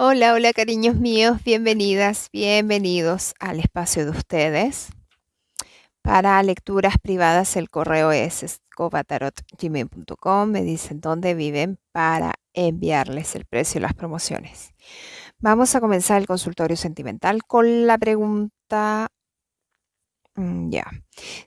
Hola, hola cariños míos, bienvenidas, bienvenidos al espacio de ustedes. Para lecturas privadas el correo es escobatarotgmail.com. Me dicen dónde viven para enviarles el precio y las promociones. Vamos a comenzar el consultorio sentimental con la pregunta, mm, ya,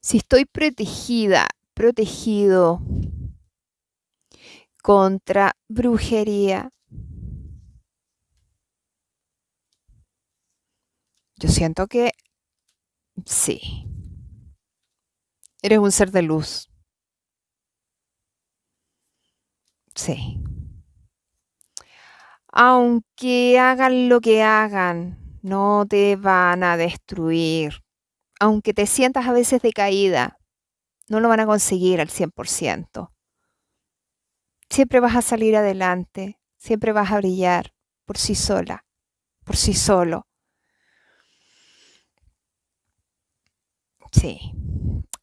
si estoy protegida, protegido contra brujería, Yo siento que sí. Eres un ser de luz. Sí. Aunque hagan lo que hagan, no te van a destruir. Aunque te sientas a veces decaída, no lo van a conseguir al 100%. Siempre vas a salir adelante, siempre vas a brillar por sí sola, por sí solo. Sí,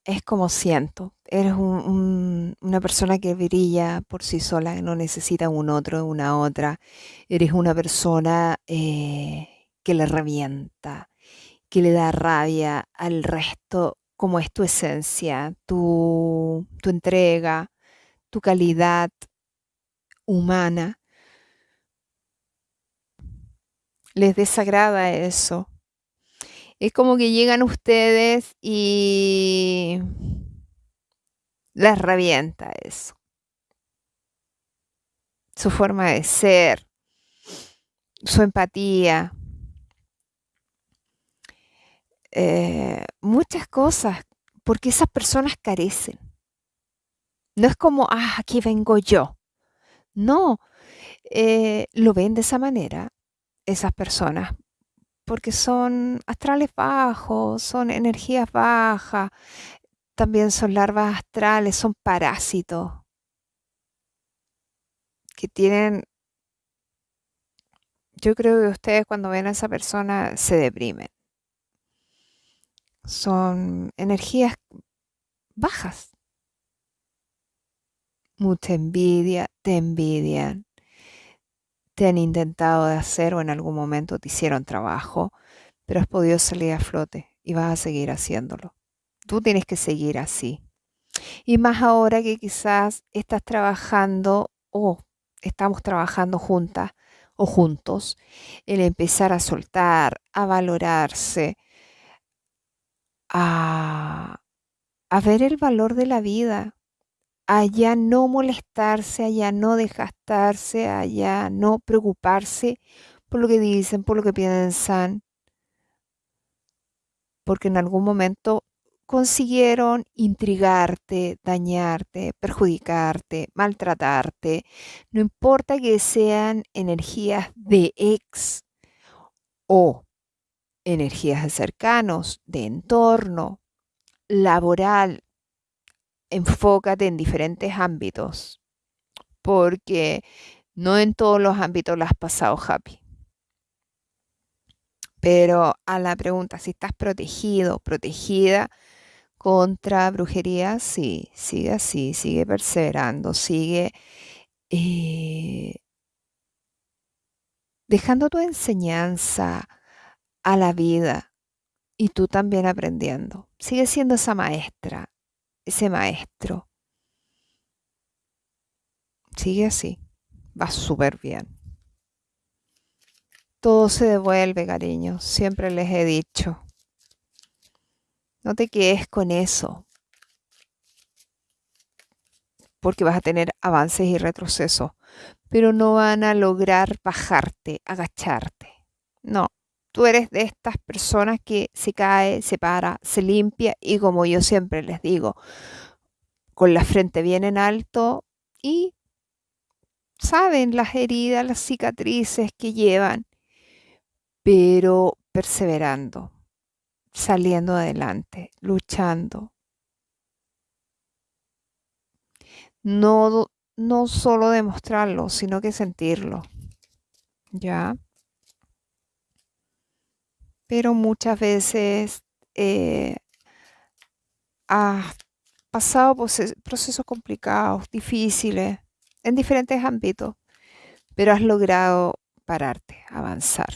es como siento. Eres una persona que brilla por sí sola, no necesita un otro, una otra. Eres una persona eh, que le revienta, que le da rabia al resto, como es tu esencia, tu, tu entrega, tu calidad humana. Les desagrada eso es como que llegan ustedes y les revienta eso. Su forma de ser, su empatía, eh, muchas cosas, porque esas personas carecen. No es como, ah, aquí vengo yo. No, eh, lo ven de esa manera esas personas porque son astrales bajos, son energías bajas, también son larvas astrales, son parásitos que tienen, yo creo que ustedes cuando ven a esa persona se deprimen. Son energías bajas. Mucha envidia, te envidian te han intentado de hacer o en algún momento te hicieron trabajo, pero has podido salir a flote y vas a seguir haciéndolo. Tú tienes que seguir así. Y más ahora que quizás estás trabajando o estamos trabajando juntas o juntos, el empezar a soltar, a valorarse, a, a ver el valor de la vida, allá no molestarse, allá no desgastarse, allá no preocuparse por lo que dicen, por lo que piensan, porque en algún momento consiguieron intrigarte, dañarte, perjudicarte, maltratarte, no importa que sean energías de ex o energías de cercanos, de entorno, laboral, enfócate en diferentes ámbitos, porque no en todos los ámbitos lo has pasado happy. Pero a la pregunta si estás protegido, protegida contra brujería, sí, sigue así, sigue perseverando, sigue eh, dejando tu enseñanza a la vida y tú también aprendiendo. Sigue siendo esa maestra, ese maestro. Sigue así, va súper bien. Todo se devuelve, cariño, siempre les he dicho. No te quedes con eso, porque vas a tener avances y retrocesos, pero no van a lograr bajarte, agacharte. No, tú eres de estas personas que se cae, se para, se limpia y como yo siempre les digo, con la frente bien en alto y saben las heridas, las cicatrices que llevan, pero perseverando, saliendo adelante, luchando. No, no solo demostrarlo, sino que sentirlo. ¿Ya? Pero muchas veces eh, has pasado procesos complicados, difíciles, en diferentes ámbitos, pero has logrado pararte, avanzar.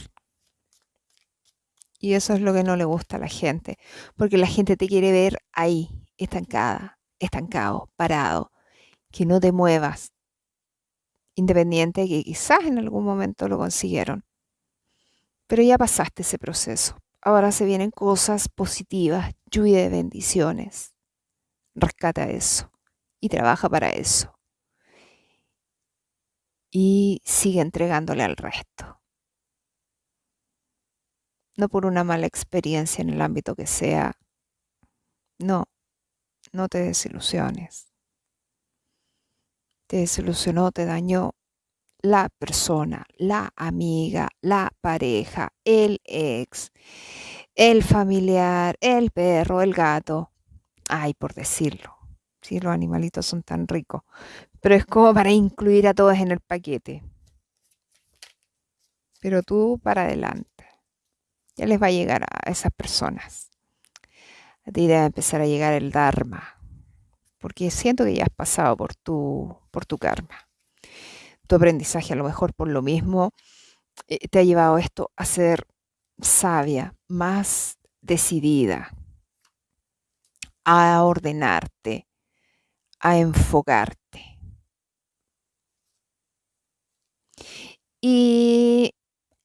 Y eso es lo que no le gusta a la gente, porque la gente te quiere ver ahí, estancada, estancado, parado, que no te muevas, independiente que quizás en algún momento lo consiguieron. Pero ya pasaste ese proceso. Ahora se vienen cosas positivas, lluvia de bendiciones. Rescata eso y trabaja para eso. Y sigue entregándole al resto no por una mala experiencia en el ámbito que sea. No, no te desilusiones. Te desilusionó, te dañó la persona, la amiga, la pareja, el ex, el familiar, el perro, el gato. Ay, por decirlo. Sí, los animalitos son tan ricos. Pero es como para incluir a todos en el paquete. Pero tú para adelante ya les va a llegar a esas personas. A ti debe empezar a llegar el Dharma, porque siento que ya has pasado por tu, por tu karma. Tu aprendizaje a lo mejor por lo mismo eh, te ha llevado esto a ser sabia, más decidida, a ordenarte, a enfocarte. Y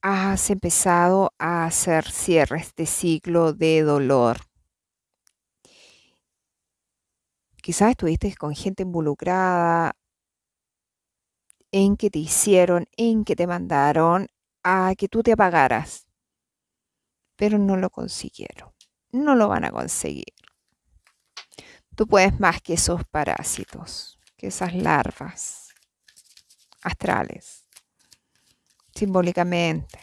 has empezado a hacer cierres de ciclo de dolor. Quizás estuviste con gente involucrada en que te hicieron, en que te mandaron a que tú te apagaras, pero no lo consiguieron, no lo van a conseguir. Tú puedes más que esos parásitos, que esas larvas astrales simbólicamente.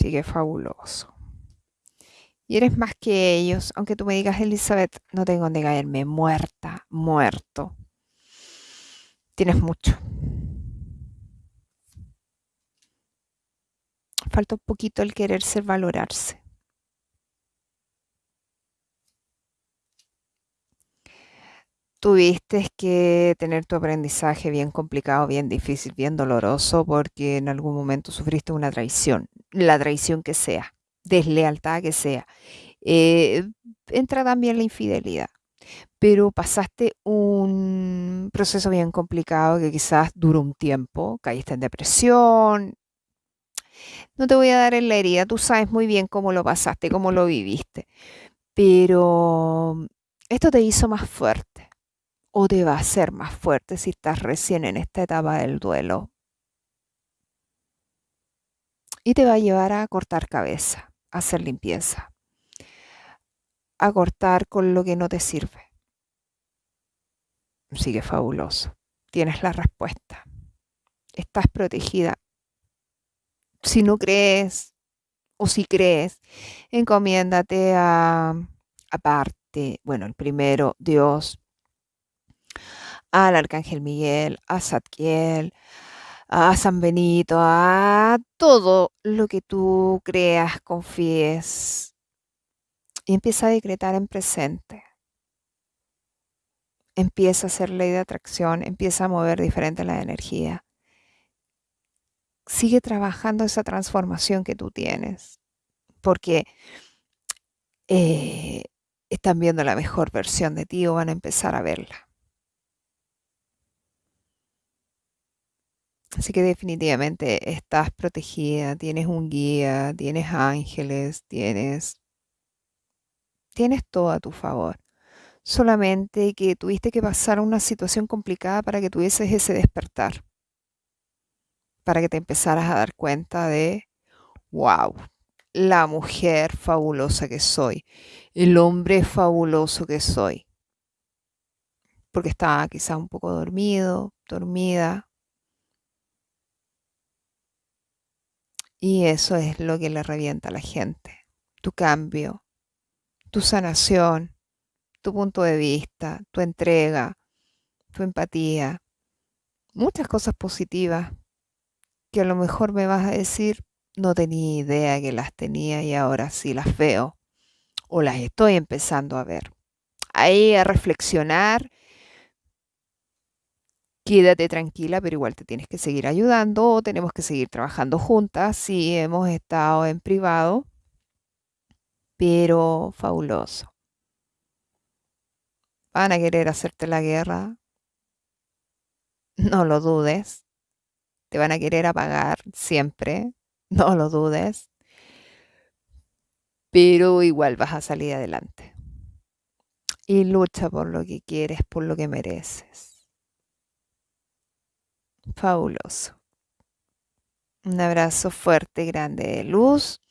Sigue fabuloso. Y eres más que ellos, aunque tú me digas, Elizabeth, no tengo donde caerme, muerta, muerto. Tienes mucho. Falta un poquito el querer ser valorarse. tuviste que tener tu aprendizaje bien complicado, bien difícil, bien doloroso, porque en algún momento sufriste una traición, la traición que sea, deslealtad que sea. Eh, entra también la infidelidad, pero pasaste un proceso bien complicado que quizás duró un tiempo, caíste en depresión. No te voy a dar en la herida, tú sabes muy bien cómo lo pasaste, cómo lo viviste, pero esto te hizo más fuerte o te va a hacer más fuerte si estás recién en esta etapa del duelo. Y te va a llevar a cortar cabeza, a hacer limpieza, a cortar con lo que no te sirve. Sigue fabuloso. Tienes la respuesta. Estás protegida. Si no crees o si crees, encomiéndate a aparte, bueno, el primero, Dios, al Arcángel Miguel, a Zadkiel, a San Benito, a todo lo que tú creas, confíes. Y empieza a decretar en presente. Empieza a hacer ley de atracción, empieza a mover diferente la energía. Sigue trabajando esa transformación que tú tienes, porque eh, están viendo la mejor versión de ti o van a empezar a verla. Así que definitivamente estás protegida, tienes un guía, tienes ángeles, tienes, tienes todo a tu favor. Solamente que tuviste que pasar una situación complicada para que tuvieses ese despertar, para que te empezaras a dar cuenta de, wow, la mujer fabulosa que soy, el hombre fabuloso que soy. Porque estaba quizá un poco dormido, dormida, Y eso es lo que le revienta a la gente. Tu cambio, tu sanación, tu punto de vista, tu entrega, tu empatía. Muchas cosas positivas que a lo mejor me vas a decir, no tenía idea que las tenía y ahora sí las veo o las estoy empezando a ver. Ahí a reflexionar quédate tranquila, pero igual te tienes que seguir ayudando, tenemos que seguir trabajando juntas, sí, hemos estado en privado, pero fabuloso. Van a querer hacerte la guerra, no lo dudes, te van a querer apagar siempre, no lo dudes, pero igual vas a salir adelante. Y lucha por lo que quieres, por lo que mereces. Fabuloso. Un abrazo fuerte, grande de luz.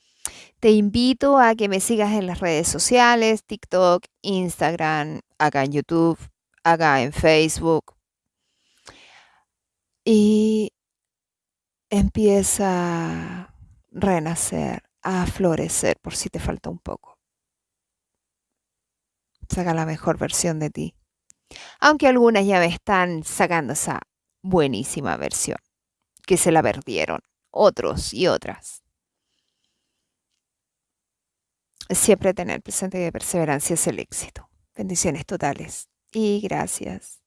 Te invito a que me sigas en las redes sociales, TikTok, Instagram, acá en YouTube, acá en Facebook. Y empieza a renacer, a florecer por si te falta un poco. Saca la mejor versión de ti. Aunque algunas ya me están sacando esa buenísima versión, que se la perdieron, otros y otras. Siempre tener presente que perseverancia es el éxito. Bendiciones totales y gracias.